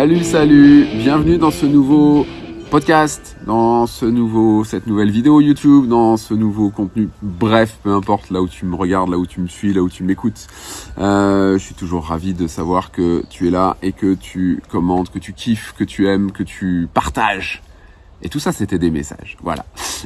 Salut, salut, bienvenue dans ce nouveau podcast, dans ce nouveau, cette nouvelle vidéo YouTube, dans ce nouveau contenu. Bref, peu importe là où tu me regardes, là où tu me suis, là où tu m'écoutes. Euh, je suis toujours ravi de savoir que tu es là et que tu commentes, que tu kiffes, que tu aimes, que tu partages et tout ça, c'était des messages. Voilà.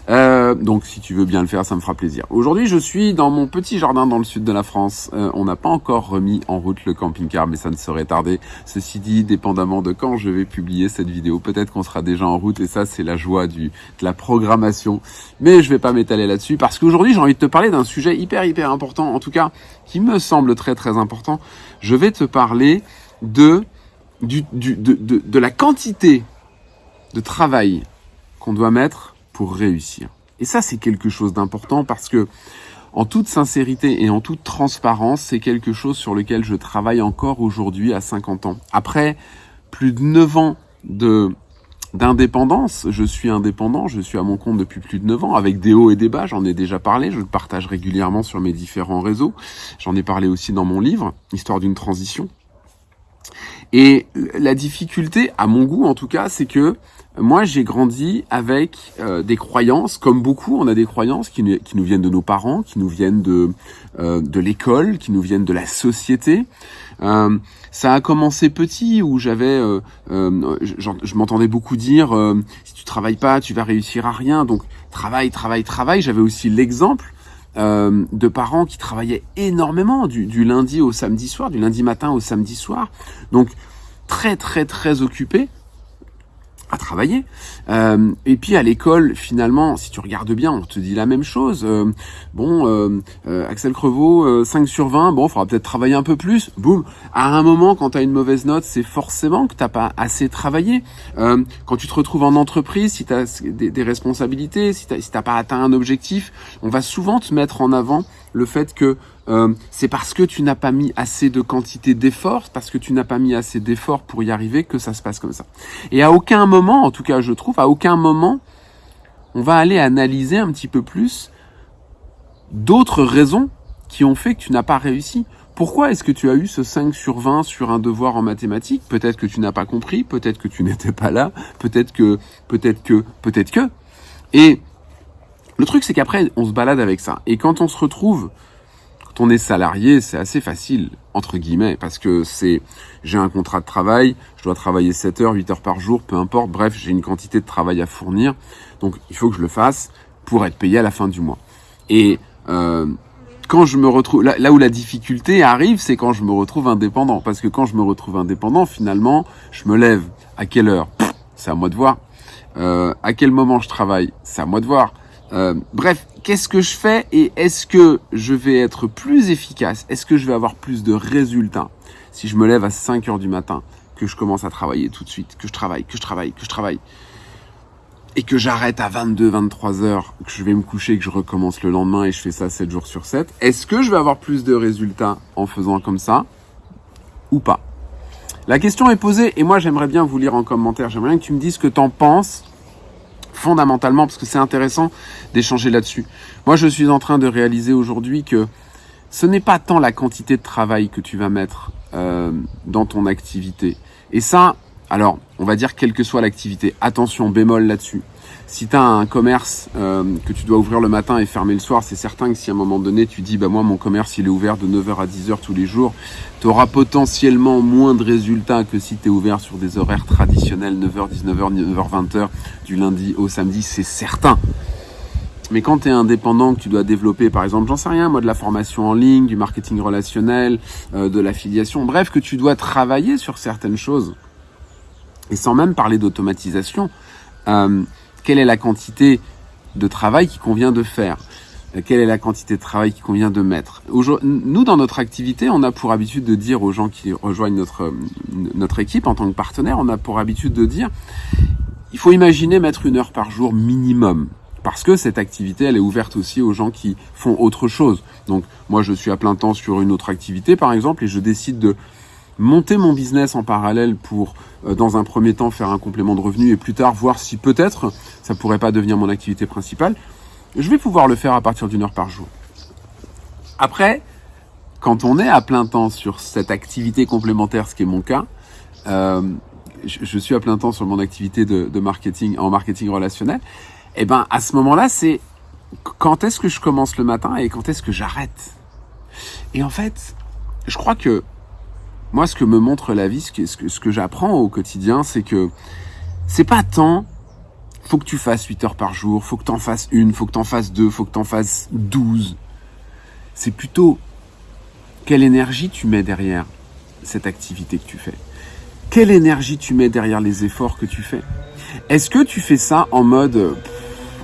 Euh, donc, si tu veux bien le faire, ça me fera plaisir. Aujourd'hui, je suis dans mon petit jardin dans le sud de la France. Euh, on n'a pas encore remis en route le camping-car, mais ça ne serait tardé. Ceci dit, dépendamment de quand je vais publier cette vidéo, peut-être qu'on sera déjà en route. Et ça, c'est la joie du, de la programmation. Mais je vais pas m'étaler là-dessus parce qu'aujourd'hui, j'ai envie de te parler d'un sujet hyper, hyper important. En tout cas, qui me semble très, très important. Je vais te parler de, du, du, de, de, de la quantité de travail qu'on doit mettre pour réussir. Et ça, c'est quelque chose d'important parce que, en toute sincérité et en toute transparence, c'est quelque chose sur lequel je travaille encore aujourd'hui à 50 ans. Après plus de 9 ans de d'indépendance, je suis indépendant, je suis à mon compte depuis plus de 9 ans, avec des hauts et des bas, j'en ai déjà parlé, je le partage régulièrement sur mes différents réseaux, j'en ai parlé aussi dans mon livre, Histoire d'une transition. Et la difficulté, à mon goût en tout cas, c'est que moi, j'ai grandi avec euh, des croyances, comme beaucoup, on a des croyances qui, qui, nous viennent de nos parents, qui nous viennent de, euh, de l'école, qui nous viennent de la société. Euh, ça a commencé petit, où j'avais, euh, euh, je m'entendais beaucoup dire, si tu travailles pas, tu vas réussir à rien. Donc, travail, travail, travail. J'avais aussi l'exemple de parents qui travaillaient énormément, du, du lundi au samedi soir, du lundi matin au samedi soir. Donc, très, très, très occupés travailler. Euh, et puis à l'école, finalement, si tu regardes bien, on te dit la même chose. Euh, bon, euh, euh Axel Crevaux, 5 sur 20, bon, il faudra peut-être travailler un peu plus. Boum. À un moment, quand tu as une mauvaise note, c'est forcément que t'as pas assez travaillé. quand tu te retrouves en entreprise, si tu as des, responsabilités, si tu si pas atteint un objectif, on va souvent te mettre en avant le fait que euh, c'est parce que tu n'as pas mis assez de quantité d'efforts, parce que tu n'as pas mis assez d'efforts pour y arriver que ça se passe comme ça. Et à aucun moment, en tout cas je trouve, à aucun moment, on va aller analyser un petit peu plus d'autres raisons qui ont fait que tu n'as pas réussi. Pourquoi est-ce que tu as eu ce 5 sur 20 sur un devoir en mathématiques? Peut-être que tu n'as pas compris, peut-être que tu n'étais pas là, peut-être que, peut-être que, peut-être que. Et le truc, c'est qu'après, on se balade avec ça. Et quand on se retrouve, quand on est salarié, c'est assez facile, entre guillemets, parce que c'est, j'ai un contrat de travail, je dois travailler 7 heures, 8 heures par jour, peu importe, bref, j'ai une quantité de travail à fournir. Donc, il faut que je le fasse pour être payé à la fin du mois. Et euh, quand je me retrouve, là, où la difficulté arrive, c'est quand je me retrouve indépendant. Parce que quand je me retrouve indépendant, finalement, je me lève. À quelle heure? C'est à moi de voir. Euh, à quel moment je travaille? C'est à moi de voir. Euh, bref, qu'est-ce que je fais et est-ce que je vais être plus efficace Est-ce que je vais avoir plus de résultats si je me lève à 5 heures du matin, que je commence à travailler tout de suite, que je travaille, que je travaille, que je travaille et que j'arrête à 22, 23 heures, que je vais me coucher, que je recommence le lendemain et je fais ça 7 jours sur 7, est-ce que je vais avoir plus de résultats en faisant comme ça ou pas La question est posée et moi j'aimerais bien vous lire en commentaire, j'aimerais bien que tu me dises ce que tu en penses fondamentalement, parce que c'est intéressant d'échanger là-dessus. Moi, je suis en train de réaliser aujourd'hui que ce n'est pas tant la quantité de travail que tu vas mettre euh, dans ton activité. Et ça, alors, on va dire quelle que soit l'activité, attention, bémol là-dessus. Si tu un commerce euh, que tu dois ouvrir le matin et fermer le soir, c'est certain que si à un moment donné tu dis bah moi mon commerce il est ouvert de 9h à 10h tous les jours, tu auras potentiellement moins de résultats que si tu es ouvert sur des horaires traditionnels 9h, 19h, 9h, 20h du lundi au samedi, c'est certain. Mais quand tu es indépendant, que tu dois développer, par exemple, j'en sais rien, moi, de la formation en ligne, du marketing relationnel, euh, de l'affiliation, bref, que tu dois travailler sur certaines choses, et sans même parler d'automatisation, euh, quelle est la quantité de travail qui convient de faire euh, quelle est la quantité de travail qui convient de mettre. Nous, dans notre activité, on a pour habitude de dire aux gens qui rejoignent notre, notre équipe en tant que partenaire, on a pour habitude de dire, il faut imaginer mettre une heure par jour minimum. Parce que cette activité, elle est ouverte aussi aux gens qui font autre chose. Donc, moi, je suis à plein temps sur une autre activité, par exemple, et je décide de monter mon business en parallèle pour, euh, dans un premier temps, faire un complément de revenu et plus tard voir si peut-être ça pourrait pas devenir mon activité principale, je vais pouvoir le faire à partir d'une heure par jour. Après, quand on est à plein temps sur cette activité complémentaire, ce qui est mon cas, euh, je, suis à plein temps sur mon activité de, de marketing en marketing relationnel. Et eh ben à ce moment-là, c'est quand est-ce que je commence le matin et quand est-ce que j'arrête? Et en fait, je crois que moi, ce que me montre la vie, ce que, ce que, j'apprends au quotidien, c'est que c'est pas tant faut que tu fasses 8 heures par jour, faut que tu en fasses une, faut que tu en fasses deux, faut que tu en fasses 12. C'est plutôt quelle énergie tu mets derrière cette activité que tu fais. Quelle énergie tu mets derrière les efforts que tu fais. Est-ce que tu fais ça en mode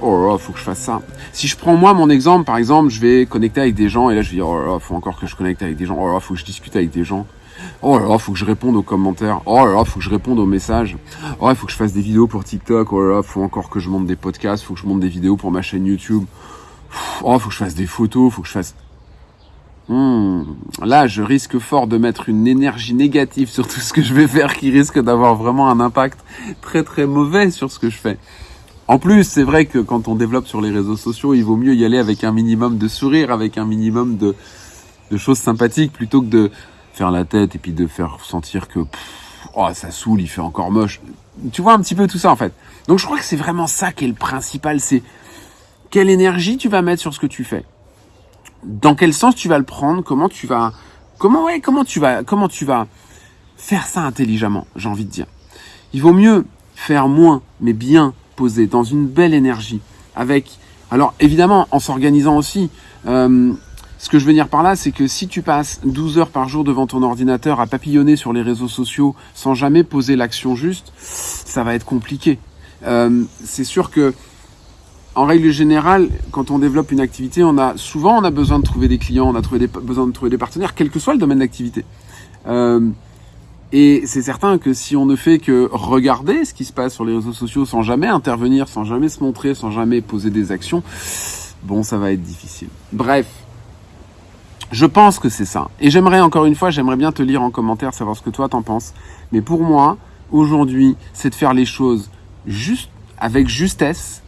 oh là, faut que je fasse ça. Si je prends moi mon exemple, par exemple, je vais connecter avec des gens et là je vais dire oh là, faut encore que je connecte avec des gens. Oh là, faut que je discute avec des gens. Oh là là, faut que je réponde aux commentaires. Oh là là, faut que je réponde aux messages. Oh, il faut que je fasse des vidéos pour TikTok. Oh là là, faut encore que je monte des podcasts. Faut que je monte des vidéos pour ma chaîne YouTube. Oh, faut que je fasse des photos. Faut que je fasse. Hmm. Là, je risque fort de mettre une énergie négative sur tout ce que je vais faire qui risque d'avoir vraiment un impact très très mauvais sur ce que je fais. En plus, c'est vrai que quand on développe sur les réseaux sociaux, il vaut mieux y aller avec un minimum de sourire, avec un minimum de, de choses sympathiques plutôt que de faire la tête et puis de faire sentir que oh, ça saoule, il fait encore moche. Tu vois un petit peu tout ça en fait. Donc je crois que c'est vraiment ça qui est le principal, c'est quelle énergie tu vas mettre sur ce que tu fais. Dans quel sens tu vas le prendre, comment tu vas comment ouais, comment tu vas comment tu vas faire ça intelligemment, j'ai envie de dire. Il vaut mieux faire moins mais bien posé dans une belle énergie avec alors évidemment en s'organisant aussi euh, ce que je veux dire par là, c'est que si tu passes 12 heures par jour devant ton ordinateur à papillonner sur les réseaux sociaux sans jamais poser l'action juste, ça va être compliqué. Euh, c'est sûr que, en règle générale, quand on développe une activité, on a souvent on a besoin de trouver des clients, on a besoin de trouver des partenaires, quel que soit le domaine d'activité. Euh, et c'est certain que si on ne fait que regarder ce qui se passe sur les réseaux sociaux sans jamais intervenir, sans jamais se montrer, sans jamais poser des actions, bon, ça va être difficile. Bref, je pense que c'est ça. Et j'aimerais encore une fois, j'aimerais bien te lire en commentaire, savoir ce que toi t'en penses. Mais pour moi, aujourd'hui, c'est de faire les choses juste, avec justesse,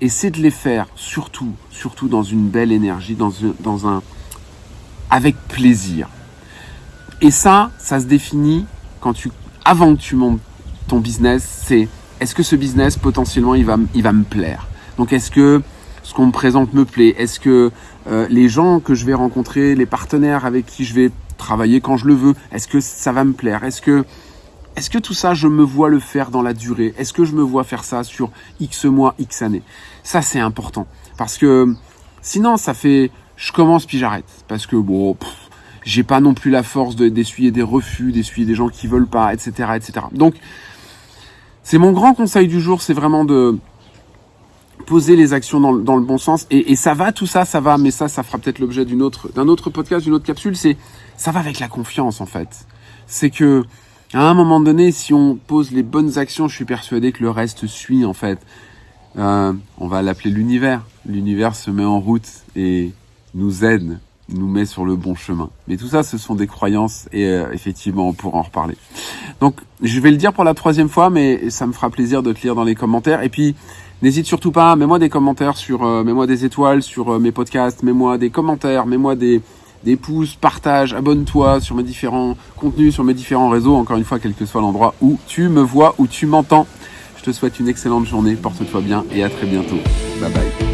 et c'est de les faire surtout, surtout dans une belle énergie, dans un, dans un, avec plaisir. Et ça, ça se définit quand tu, avant que tu montes ton business, c'est est-ce que ce business potentiellement il va, il va me plaire? Donc est-ce que ce qu'on me présente me plaît Est-ce que euh, les gens que je vais rencontrer, les partenaires avec qui je vais travailler quand je le veux, est-ce que ça va me plaire? Est-ce que est-ce que tout ça, je me vois le faire dans la durée? Est-ce que je me vois faire ça sur X mois, X années? Ça, c'est important. Parce que sinon, ça fait je commence puis j'arrête. Parce que bon, j'ai pas non plus la force d'essuyer des refus, d'essuyer des gens qui veulent pas, etc. etc. Donc, c'est mon grand conseil du jour, c'est vraiment de, poser les actions dans, le bon sens. Et, et, ça va, tout ça, ça va, mais ça, ça fera peut-être l'objet d'une autre, d'un autre podcast, d'une autre capsule. C'est, ça va avec la confiance, en fait. C'est que, à un moment donné, si on pose les bonnes actions, je suis persuadé que le reste suit, en fait. Euh, on va l'appeler l'univers. L'univers se met en route et nous aide, nous met sur le bon chemin. Mais tout ça, ce sont des croyances et euh, effectivement, on pourra en reparler. Donc, je vais le dire pour la troisième fois, mais ça me fera plaisir de te lire dans les commentaires. Et puis, N'hésite surtout pas, mets-moi des commentaires sur, euh, mets-moi des étoiles sur euh, mes podcasts, mets-moi des commentaires, mets-moi des, des pouces, partage, abonne-toi sur mes différents contenus, sur mes différents réseaux, encore une fois, quel que soit l'endroit où tu me vois, où tu m'entends. Je te souhaite une excellente journée, porte-toi bien et à très bientôt. Bye bye.